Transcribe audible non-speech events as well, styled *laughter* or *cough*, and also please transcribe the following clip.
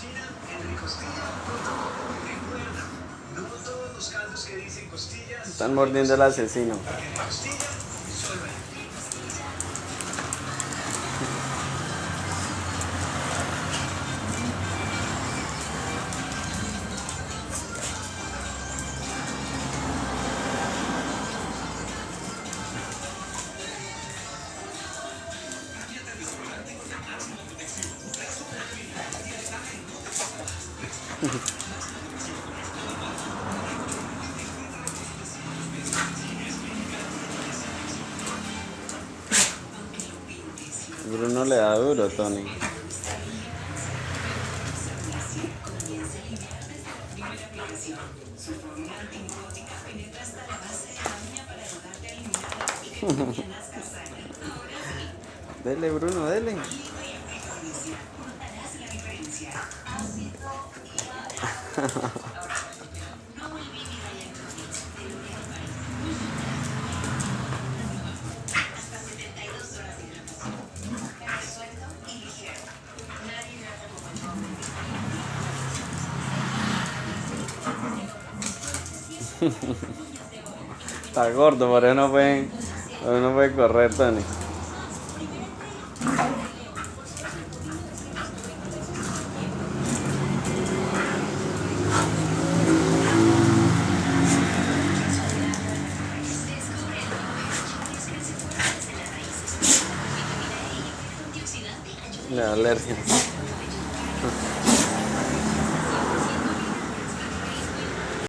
cocina. Recuerda, no todos los caldos que dicen costillas. Están mordiendo el asesino. Costilla, Bruno le da duro, Tony. *laughs* dele, Bruno, dele. Está gordo, por eso no puede, por eso no puede correr, Tony. Le da alergia.